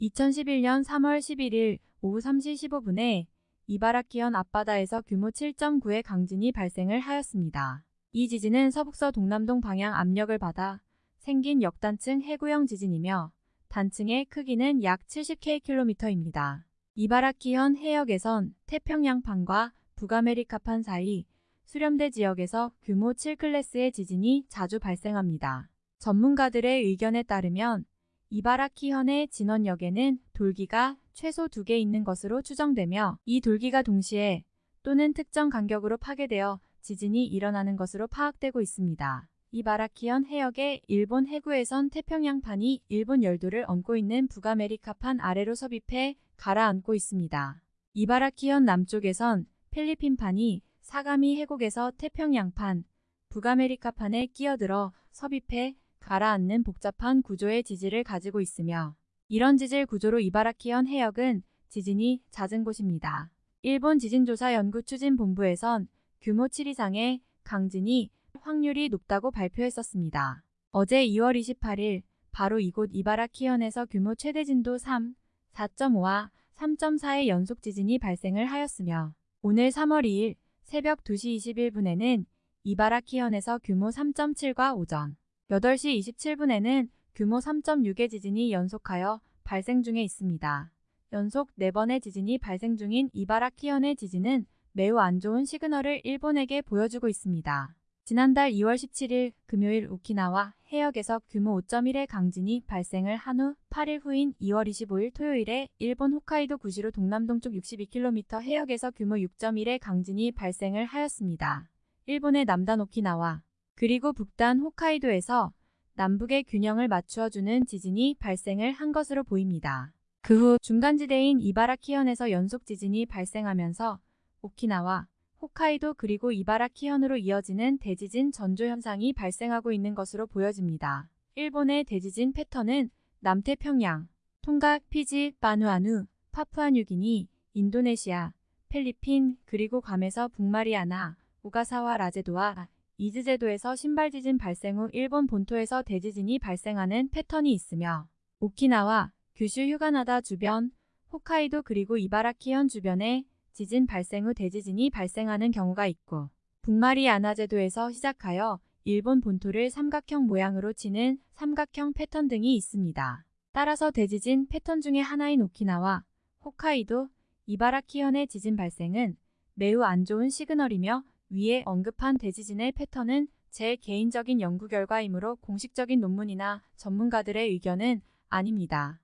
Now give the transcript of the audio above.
2011년 3월 11일 오후 3시 15분에 이바라키현 앞바다에서 규모 7.9의 강진이 발생을 하였습니다. 이 지진은 서북서 동남동 방향 압력을 받아 생긴 역단층 해구형 지진이며 단층의 크기는 약 70km입니다. 이바라키현 해역에선 태평양판과 북아메리카판 사이 수렴대 지역에서 규모 7클래스의 지진이 자주 발생합니다. 전문가들의 의견에 따르면 이바라키현의 진원역에는 돌기가 최소 2개 있는 것으로 추정되며 이 돌기가 동시에 또는 특정 간격으로 파괴되어 지진이 일어나는 것으로 파악되고 있습니다. 이바라키현 해역의 일본 해구에선 태평양판이 일본 열도를 얹고 있는 북아메리카판 아래로 섭입해 가라앉고 있습니다. 이바라키현 남쪽에선 필리핀판이 사가미 해곡에서 태평양판, 북아메리카판에 끼어들어 섭입해 가라앉는 복잡한 구조의 지질을 가지고 있으며 이런 지질 구조로 이바라키현 해역은 지진이 잦은 곳입니다. 일본 지진조사연구추진본부에선 규모 7 이상의 강진이 확률이 높다고 발표했었습니다. 어제 2월 28일 바로 이곳 이바라키현에서 규모 최대 진도 3, 4.5와 3.4의 연속 지진이 발생을 하였으며 오늘 3월 2일 새벽 2시 21분에는 이바라키현에서 규모 3.7과 오전 8시 27분에는 규모 3.6의 지진이 연속하여 발생 중에 있습니다. 연속 4번의 지진이 발생 중인 이바라키현의 지진은 매우 안 좋은 시그널을 일본에게 보여주고 있습니다. 지난달 2월 17일 금요일 오키나와 해역에서 규모 5.1의 강진이 발생을 한 후 8일 후인 2월 25일 토요일에 일본 홋카이도 구시로 동남동쪽 62km 해역에서 규모 6.1의 강진이 발생을 하였습니다. 일본의 남단 오키나와 그리고 북단 홋카이도에서 남북의 균형을 맞추어주는 지진이 발생을 한 것으로 보입니다. 그 후 중간지대인 이바라키현에서 연속 지진이 발생하면서 오키나와 홋카이도 그리고 이바라키현으로 이어지는 대지진 전조 현상이 발생하고 있는 것으로 보여집니다. 일본의 대지진 패턴은 남태평양, 통각, 피지, 바누아누, 파푸아뉴기니, 인도네시아, 필리핀, 그리고 괌에서 북마리아나, 오가사와 라제도와 이즈제도에서 신발 지진 발생 후 일본 본토에서 대지진이 발생하는 패턴이 있으며 오키나와 규슈 휴가나다 주변, 홋카이도 그리고 이바라키현 주변에 지진 발생 후 대지진이 발생하는 경우가 있고 북마리아나제도에서 시작하여 일본 본토를 삼각형 모양으로 치는 삼각형 패턴 등이 있습니다. 따라서 대지진 패턴 중의 하나인 오키나와 홋카이도, 이바라키현의 지진 발생은 매우 안 좋은 시그널이며 위에 언급한 대지진의 패턴은 제 개인적인 연구 결과이므로 공식적인 논문이나 전문가들의 의견은 아닙니다.